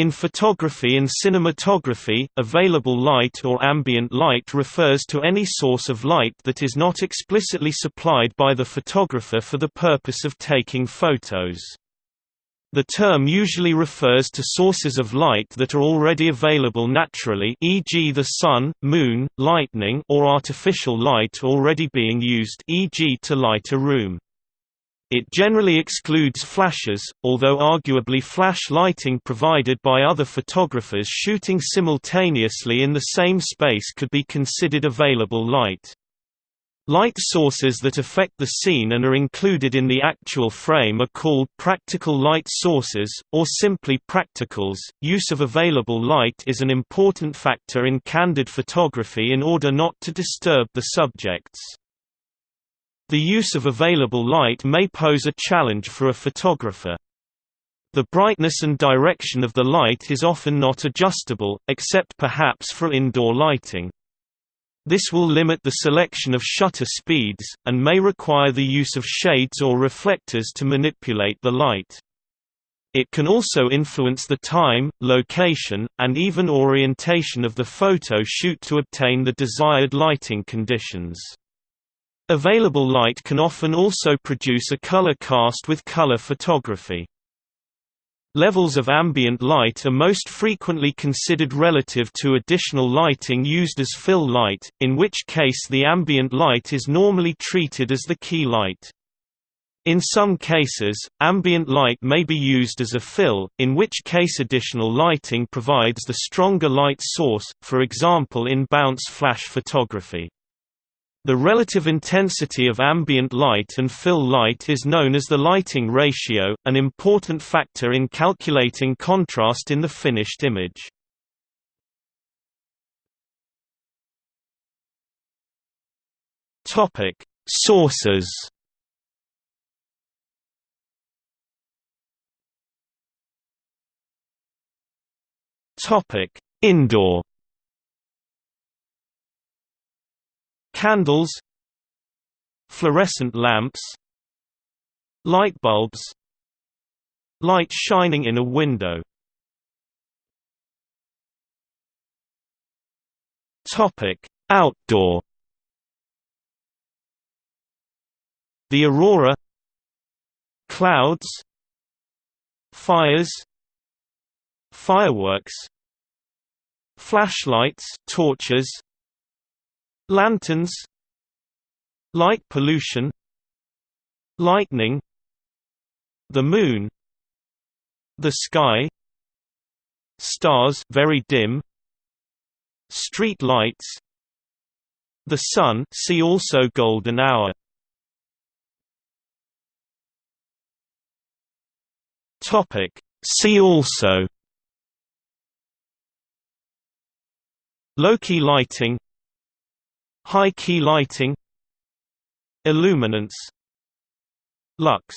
In photography and cinematography, available light or ambient light refers to any source of light that is not explicitly supplied by the photographer for the purpose of taking photos. The term usually refers to sources of light that are already available naturally e.g. the sun, moon, lightning or artificial light already being used e.g. to light a room. It generally excludes flashes, although arguably flash lighting provided by other photographers shooting simultaneously in the same space could be considered available light. Light sources that affect the scene and are included in the actual frame are called practical light sources, or simply practicals. Use of available light is an important factor in candid photography in order not to disturb the subjects. The use of available light may pose a challenge for a photographer. The brightness and direction of the light is often not adjustable, except perhaps for indoor lighting. This will limit the selection of shutter speeds, and may require the use of shades or reflectors to manipulate the light. It can also influence the time, location, and even orientation of the photo shoot to obtain the desired lighting conditions. Available light can often also produce a color cast with color photography. Levels of ambient light are most frequently considered relative to additional lighting used as fill light, in which case the ambient light is normally treated as the key light. In some cases, ambient light may be used as a fill, in which case additional lighting provides the stronger light source, for example in bounce flash photography. The relative intensity of ambient light and fill light is known as the lighting ratio, an important factor in calculating contrast in the finished image. Topic: Sources. Topic: Indoor Candles Fluorescent lamps Light bulbs Light shining in a window Topic: Outdoor. The aurora, clouds, fires, fireworks, flashlights, torches, Lanterns. Light pollution. Lightning. The moon. The sky. Stars very dim. Street lights. The sun see also golden hour. Topic. See also. Low-key lighting High key lighting Illuminance Lux